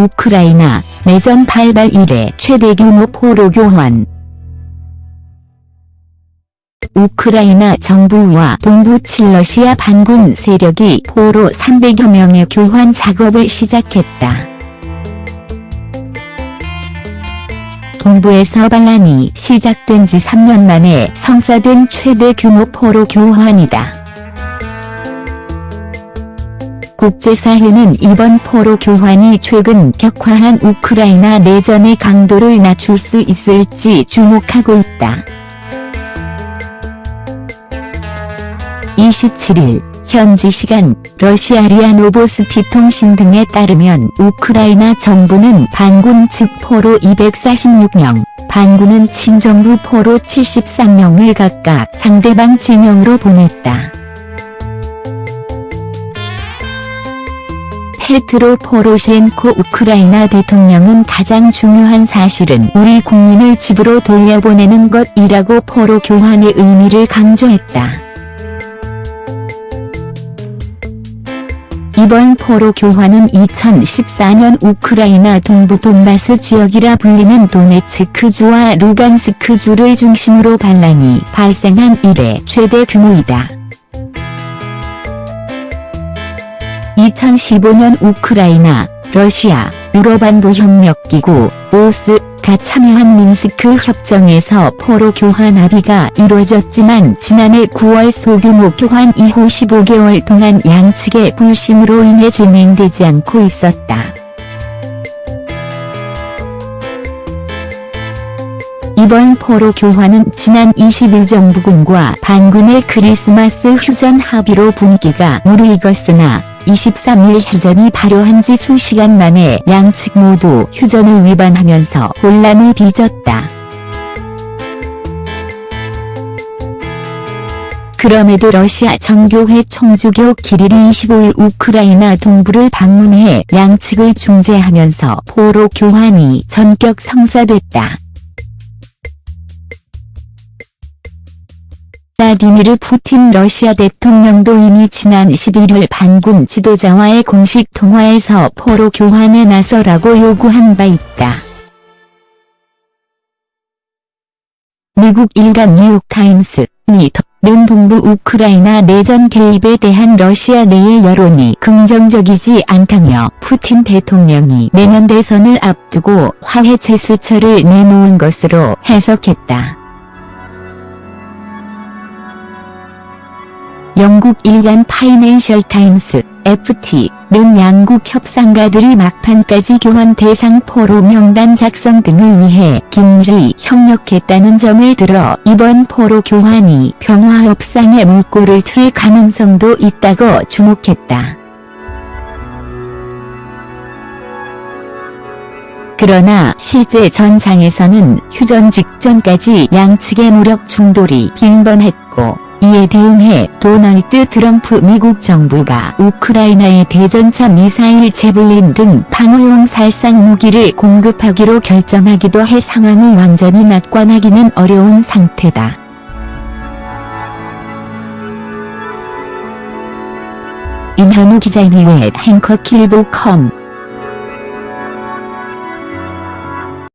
우크라이나 내전 발발 이래 최대 규모 포로 교환 우크라이나 정부와 동부 칠러시아 반군 세력이 포로 300여 명의 교환 작업을 시작했다. 동부에서 반란이 시작된 지 3년 만에 성사된 최대 규모 포로 교환이다. 국제사회는 이번 포로 교환이 최근 격화한 우크라이나 내전의 강도를 낮출 수 있을지 주목하고 있다. 27일 현지 시간 러시아 리아 노보스티 통신 등에 따르면 우크라이나 정부는 반군 측 포로 246명, 반군은 친정부 포로 73명을 각각 상대방 진영으로 보냈다. 페트로 포로시엔코 우크라이나 대통령은 가장 중요한 사실은 우리 국민을 집으로 돌려보내는 것이라고 포로 교환의 의미를 강조했다. 이번 포로 교환은 2014년 우크라이나 동부 돈바스 지역이라 불리는 도네츠크주와 루간스크주를 중심으로 반란이 발생한 이래 최대 규모이다. 2015년 우크라이나, 러시아, 유럽안보 협력기구, 오스가 참여한 민스크 협정에서 포로 교환 합의가 이루어졌지만 지난해 9월 소규모 교환 이후 15개월 동안 양측의 불신으로 인해 진행되지 않고 있었다. 이번 포로 교환은 지난 20일 정부군과 반군의 크리스마스 휴전 합의로 분기가 무르익었으나 23일 휴전이 발효한 지 수시간 만에 양측 모두 휴전을 위반하면서 혼란을 빚었다. 그럼에도 러시아 정교회 총주교 기릴이 25일 우크라이나 동부를 방문해 양측을 중재하면서 포로 교환이 전격 성사됐다. 블라디미르 푸틴 러시아 대통령도 이미 지난 11일 반군 지도자와의 공식 통화에서 포로 교환에 나서라고 요구한 바 있다. 미국 일간 뉴욕타임스, NYT는 동부 우크라이나 내전 개입에 대한 러시아 내의 여론이 긍정적이지 않다며 푸틴 대통령이 내년 대선을 앞두고 화해 제스처를 내놓은 것으로 해석했다. 영국 일간 파이낸셜 타임스, FT는 양국 협상가들이 막판까지 교환 대상 포로 명단 작성 등을 위해 긴밀히 협력했다는 점을 들어 이번 포로 교환이 평화 협상의 물꼬를 틀 가능성도 있다고 주목했다. 그러나 실제 전장에서는 휴전 직전까지 양측의 무력 충돌이 빈번했고 이에 대응해 도널드 트럼프 미국 정부가 우크라이나에 대전차 미사일 제블린 등 방어용 살상 무기를 공급하기로 결정하기도 해 상황을 완전히 낙관하기는 어려운 상태다. 임현우 기자인의 앵커 킬보컴